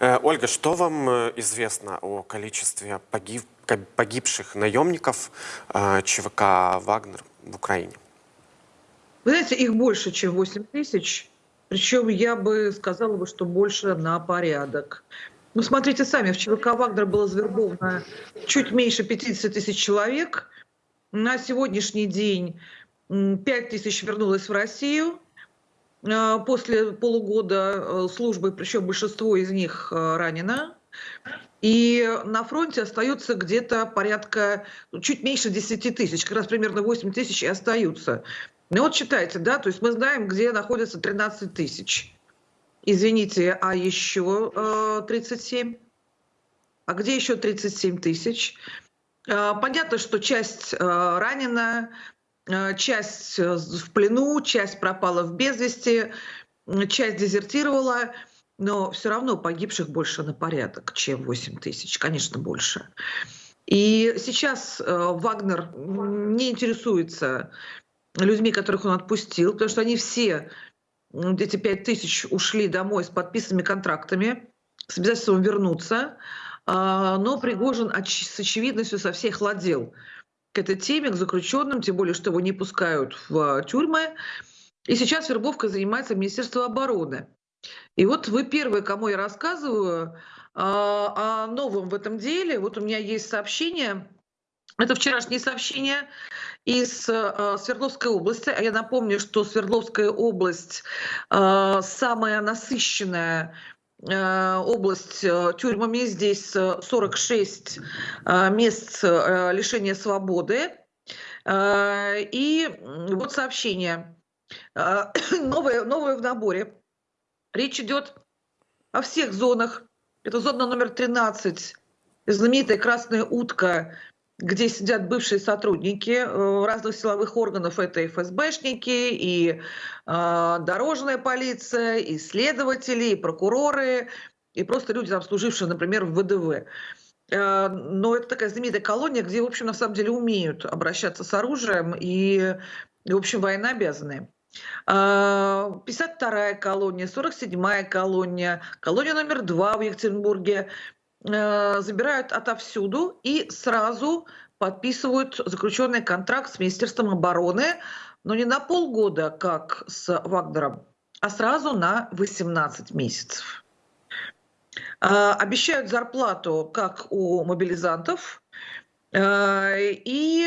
Э, Ольга, что вам э, известно о количестве погиб, погибших наемников э, ЧВК «Вагнер» в Украине? Вы знаете, их больше, чем 8 тысяч. Причем я бы сказала, бы, что больше на порядок. Ну, смотрите сами, в ЧВК «Вагнер» было завербовано чуть меньше 50 тысяч человек. На сегодняшний день 5 тысяч вернулось в Россию. А, после полугода э, службы, причем большинство из них э, ранено. И на фронте остается где-то порядка, ну, чуть меньше 10 тысяч, как раз примерно 8 тысяч и остаются. Ну вот считайте, да, то есть мы знаем, где находится 13 тысяч. Извините, а еще э, 37? А где еще 37 тысяч? Э, понятно, что часть э, ранена, Э, часть э, в плену, часть пропала в безвести, часть дезертировала, но все равно погибших больше на порядок, чем 8 тысяч, конечно, больше. И сейчас э, Вагнер не интересуется людьми, которых он отпустил, потому что они все, эти 5 тысяч, ушли домой с подписанными контрактами, с обязательством вернуться, а, но Пригожин с очевидностью со всех ладил к этой теме, к заключенным, тем более, что его не пускают в тюрьмы. И сейчас вербовкой занимается Министерство обороны. И вот вы первые, кому я рассказываю а, о новом в этом деле. Вот у меня есть сообщение, это вчерашнее сообщение из э, Свердловской области. А я напомню, что Свердловская область самая насыщенная область э, тюрьмами. Здесь 46 э, мест лишения свободы. И вот сообщение. Новое, новое в наборе. Речь идет о всех зонах. Это зона номер 13, знаменитая «Красная утка», где сидят бывшие сотрудники э, разных силовых органов. Это и ФСБшники, и э, дорожная полиция, и следователи, и прокуроры, и просто люди, там, служившие, например, в ВДВ. Э, но это такая знаменитая колония, где, в общем, на самом деле умеют обращаться с оружием и, в общем, военнообязанные. 52-я э, колония, 47-я колония, колония номер 2 в Екатеринбурге, Э, забирают отовсюду и сразу подписывают заключенный контракт с Министерством обороны, но не на полгода, как с Вагнером, а сразу на 18 месяцев. Э, обещают зарплату, как у мобилизантов, э, и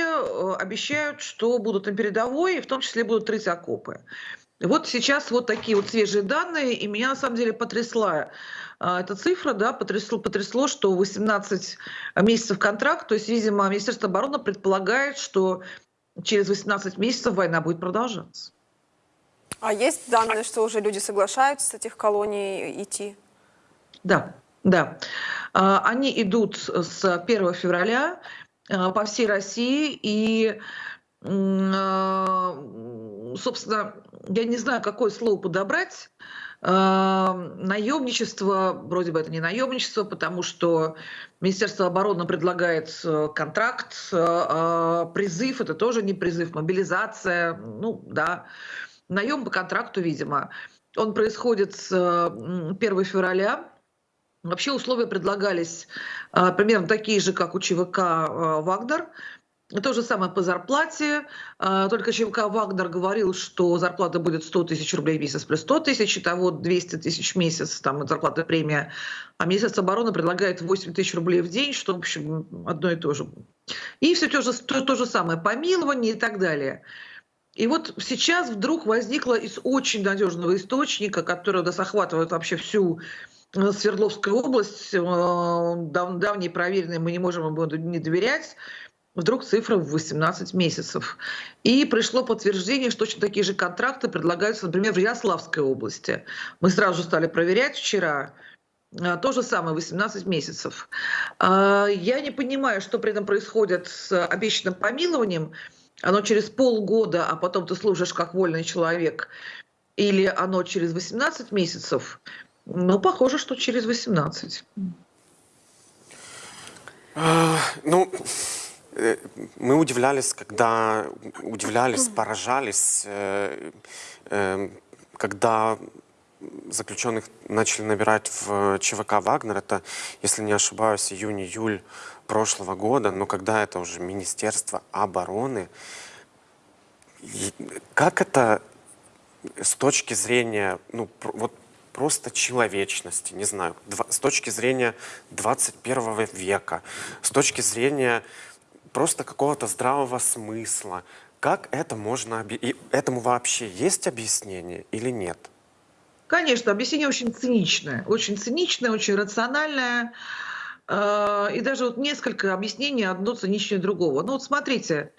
обещают, что будут на передовой, и в том числе будут рыть окопы. Вот сейчас вот такие вот свежие данные, и меня на самом деле потрясла а, эта цифра, да, потрясло, потрясло, что 18 месяцев контракт, то есть, видимо, Министерство обороны предполагает, что через 18 месяцев война будет продолжаться. А есть данные, что уже люди соглашаются с этих колоний идти? Да, да. А, они идут с 1 февраля а, по всей России, и, собственно, я не знаю, какое слово подобрать, Наемничество, вроде бы это не наемничество, потому что Министерство обороны предлагает э, контракт, э, призыв, это тоже не призыв, мобилизация, ну да, наем по контракту, видимо. Он происходит с 1 февраля, Вообще условия предлагались примерно такие же, как у ЧВК «Вагнер». То же самое по зарплате. А, только ЧМК «Вагнер» говорил, что зарплата будет 100 тысяч рублей в месяц плюс 100 тысяч, того 200 тысяч в месяц, там зарплата премия. А Министерство обороны предлагает 8 тысяч рублей в день, что, в общем, одно и то же. И все то же, то, то же самое, помилование и так далее. И вот сейчас вдруг возникло из очень надежного источника, который нас охватывает вообще всю э, Свердловскую область, э, дав, проверенный, мы не можем ему не доверять, вдруг цифра в 18 месяцев. И пришло подтверждение, что точно такие же контракты предлагаются, например, в Ярославской области. Мы сразу стали проверять вчера. А, то же самое, 18 месяцев. А, я не понимаю, что при этом происходит с обещанным помилованием. Оно через полгода, а потом ты служишь как вольный человек. Или оно через 18 месяцев. Ну, похоже, что через 18. А, ну, мы удивлялись, когда удивлялись, поражались, э, э, когда заключенных начали набирать в ЧВК «Вагнер». Это, если не ошибаюсь, июнь-июль прошлого года. Но когда это уже Министерство обороны, как это с точки зрения, ну, вот просто человечности, не знаю, с точки зрения 21 века, с точки зрения просто какого-то здравого смысла, как это можно... И этому вообще есть объяснение или нет? Конечно, объяснение очень циничное, очень циничное, очень рациональное. Э, И даже вот несколько объяснений, одно циничнее другого. Ну вот смотрите,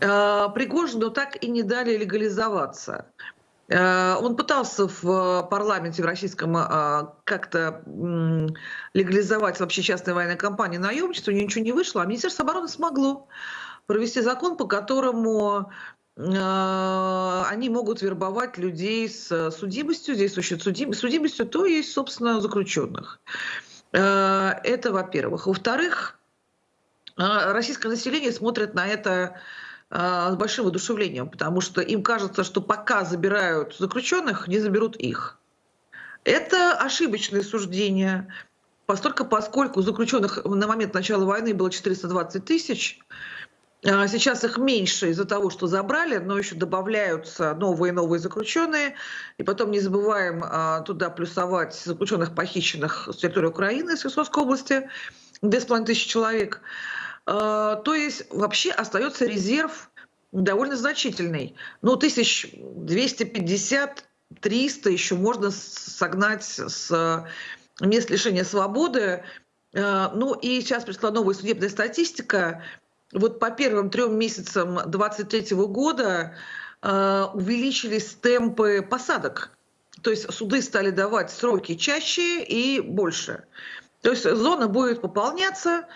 э, Пригожину так и не дали легализоваться. Э, Он пытался в парламенте в российском э, как-то легализовать вообще частные военные компании наемничество, ничего не вышло, а Министерство обороны смогло провести закон, по которому э, они могут вербовать людей с судимостью, здесь существует судим- судимостью, то есть, собственно, заключенных. Э, Это, во-первых. Во-вторых, российское население смотрит на это с большим воодушевлением, потому что им кажется, что пока забирают заключенных, не заберут их. Это ошибочное суждение, постольку, поскольку заключенных на момент начала войны было 420 тысяч, а Сейчас их меньше из-за того, что забрали, но еще добавляются новые и новые заключенные. И потом не забываем а, туда плюсовать заключенных, похищенных с территории Украины, с Херсонской области, 2,5 тысячи человек. А, То есть вообще остается резерв довольно значительный. Ну, 1250-300 еще можно согнать с мест лишения свободы. А, Ну и сейчас пришла новая судебная статистика. Вот по первым трем месяцам 2023 года э, увеличились темпы посадок. То есть суды стали давать сроки чаще и больше. То есть зона будет пополняться,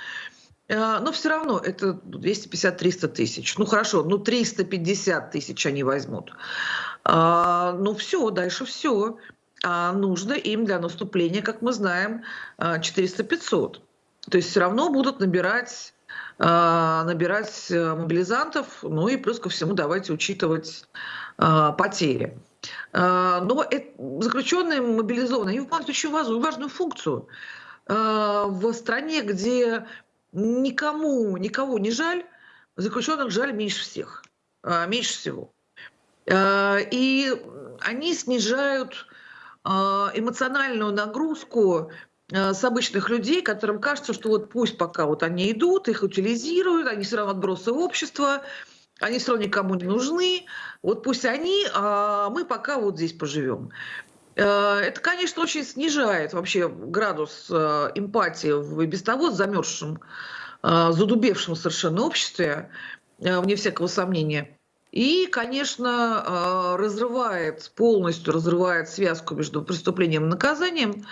но все равно это 250-300 тысяч. Ну хорошо, ну 350 тысяч они возьмут. А, ну все, дальше все. А нужно им для наступления, как мы знаем, э, 400-500. То есть все равно будут набирать а, набирать э, мобилизантов, ну и плюс ко всему давайте учитывать а, потери. А, Но заключенные мобилизованные, они выполняют очень важную, важную функцию. А, В стране, где никому, никого не жаль, заключенных жаль меньше всех, а, меньше всего. А, И они снижают а, эмоциональную нагрузку с обычных людей, которым кажется, что вот пусть пока вот они идут, их утилизируют, они все равно отбросы общества, они все равно никому не нужны, вот пусть они, а мы пока вот здесь поживем. Э, Это, конечно, очень снижает вообще градус э, эмпатии в и без того замерзшем, э, задубевшем совершенно обществе, вне всякого сомнения. И, конечно, разрывает, полностью разрывает связку между преступлением и наказанием.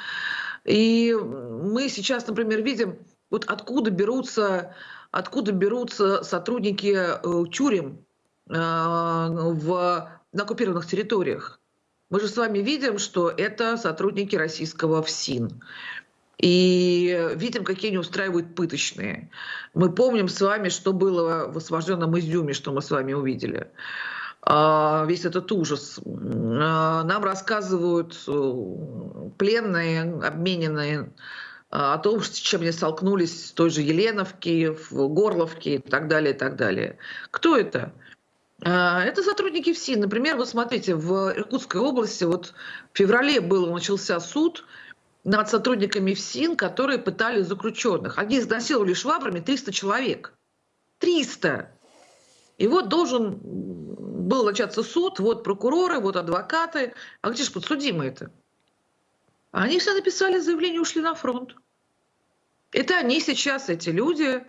И мы сейчас, например, видим, вот откуда берутся, откуда берутся сотрудники тюрем в, на оккупированных территориях. Мы же с вами видим, что это сотрудники российского ФСИН. И видим, какие они устраивают пыточные. Мы помним с вами, что было в освобожденном Изюме, что мы с вами увидели. А, Весь этот ужас. А, Нам рассказывают э, пленные, обмененные, а, о том, с чем они столкнулись в той же Еленовке, в Горловке и так далее, и так далее. Кто это? А, Это сотрудники ФСИН. Например, вы смотрите, в Иркутской области вот в феврале был, начался суд над сотрудниками ФСИН, которые пытали заключенных. Они изнасиловали швабрами 300 человек. 300! И вот должен был начаться суд, вот прокуроры, вот адвокаты. А где же подсудимые-то? Они все написали заявление, ушли на фронт. Это они сейчас, эти люди,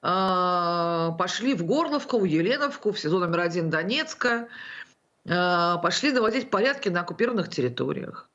пошли в Горловку, в Еленовку, в СИЗО номер один Донецка, а, пошли наводить порядки на оккупированных территориях.